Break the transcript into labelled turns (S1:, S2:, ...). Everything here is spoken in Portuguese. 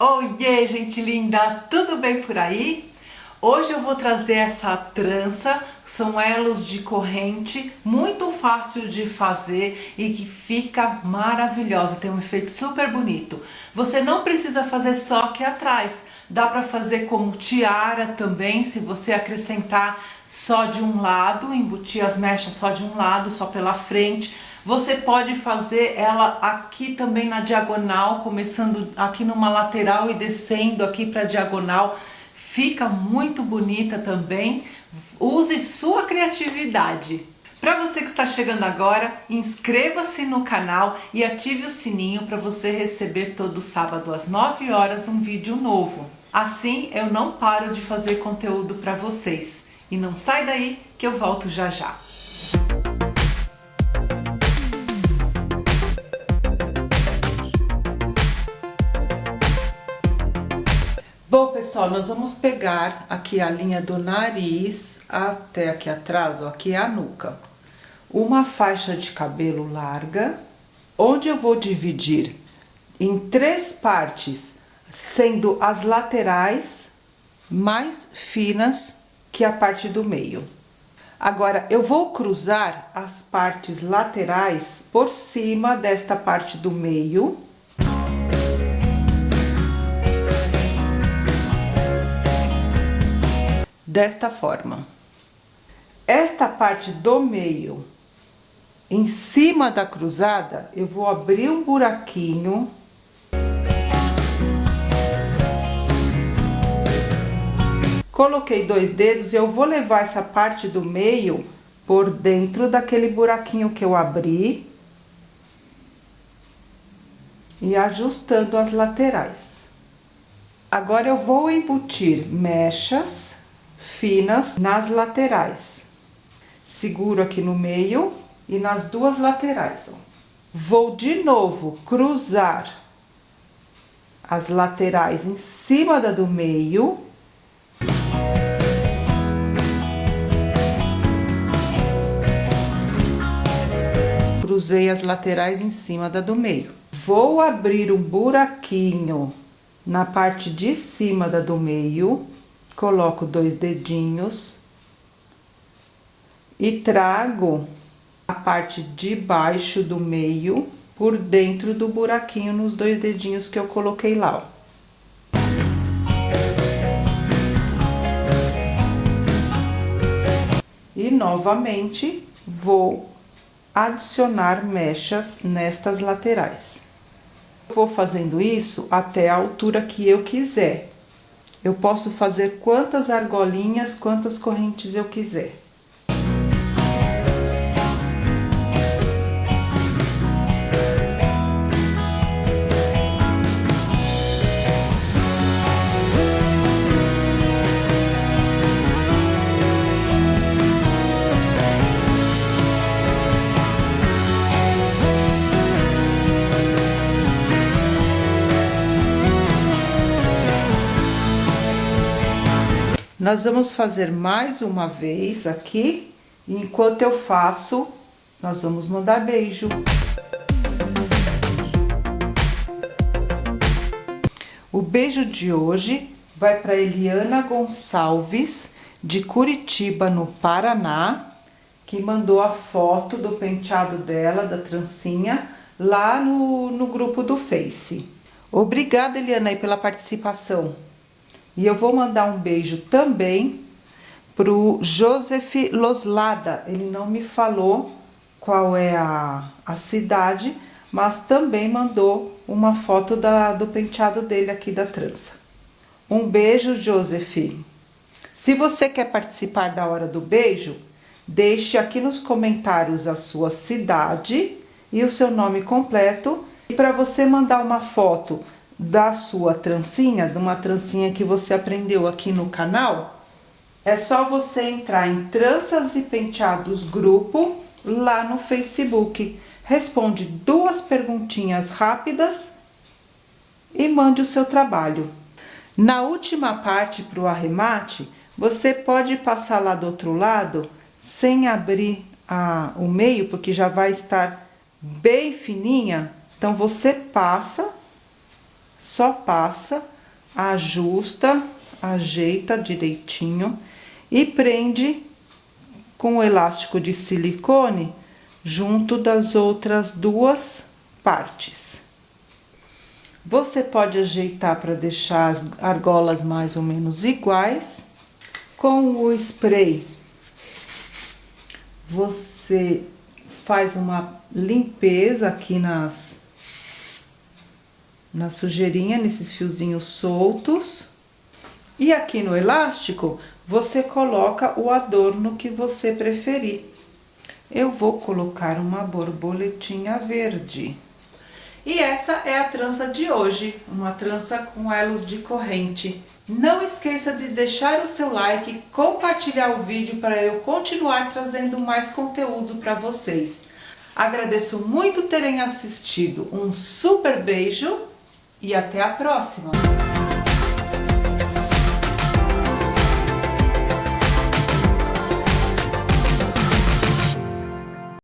S1: Oiê, gente linda! Tudo bem por aí? Hoje eu vou trazer essa trança, são elos de corrente, muito fácil de fazer e que fica maravilhosa, tem um efeito super bonito. Você não precisa fazer só aqui atrás, dá para fazer como tiara também, se você acrescentar só de um lado, embutir as mechas só de um lado, só pela frente, você pode fazer ela aqui também na diagonal, começando aqui numa lateral e descendo aqui para diagonal. Fica muito bonita também. Use sua criatividade. Para você que está chegando agora, inscreva-se no canal e ative o sininho para você receber todo sábado às 9 horas um vídeo novo. Assim eu não paro de fazer conteúdo para vocês. E não sai daí que eu volto já já. Bom, pessoal, nós vamos pegar aqui a linha do nariz até aqui atrás, ó, aqui é a nuca. Uma faixa de cabelo larga, onde eu vou dividir em três partes, sendo as laterais mais finas que a parte do meio. Agora, eu vou cruzar as partes laterais por cima desta parte do meio desta forma. Esta parte do meio, em cima da cruzada, eu vou abrir um buraquinho. Coloquei dois dedos e eu vou levar essa parte do meio por dentro daquele buraquinho que eu abri. E ajustando as laterais. Agora eu vou embutir mechas finas nas laterais. Seguro aqui no meio e nas duas laterais, ó. Vou de novo cruzar as laterais em cima da do meio. Cruzei as laterais em cima da do meio. Vou abrir um buraquinho na parte de cima da do meio coloco dois dedinhos e trago a parte de baixo do meio por dentro do buraquinho nos dois dedinhos que eu coloquei lá, ó. E novamente vou adicionar mechas nestas laterais. Vou fazendo isso até a altura que eu quiser. Eu posso fazer quantas argolinhas, quantas correntes eu quiser. Nós vamos fazer mais uma vez aqui, enquanto eu faço, nós vamos mandar beijo. O beijo de hoje vai para Eliana Gonçalves, de Curitiba, no Paraná, que mandou a foto do penteado dela, da trancinha, lá no, no grupo do Face. Obrigada, Eliana, aí, pela participação. E eu vou mandar um beijo também pro Joseph Loslada. Ele não me falou qual é a, a cidade, mas também mandou uma foto da, do penteado dele aqui da trança. Um beijo, Joseph. Se você quer participar da hora do beijo, deixe aqui nos comentários a sua cidade e o seu nome completo. E para você mandar uma foto da sua trancinha, de uma trancinha que você aprendeu aqui no canal, é só você entrar em Tranças e Penteados Grupo lá no Facebook. Responde duas perguntinhas rápidas e mande o seu trabalho. Na última parte para o arremate, você pode passar lá do outro lado sem abrir a, o meio, porque já vai estar bem fininha. Então, você passa só passa, ajusta, ajeita direitinho e prende com o elástico de silicone junto das outras duas partes. Você pode ajeitar para deixar as argolas mais ou menos iguais. Com o spray, você faz uma limpeza aqui nas na sujeirinha, nesses fiozinhos soltos. E aqui no elástico, você coloca o adorno que você preferir. Eu vou colocar uma borboletinha verde. E essa é a trança de hoje, uma trança com elos de corrente. Não esqueça de deixar o seu like, compartilhar o vídeo para eu continuar trazendo mais conteúdo para vocês. Agradeço muito terem assistido, um super beijo e até a próxima!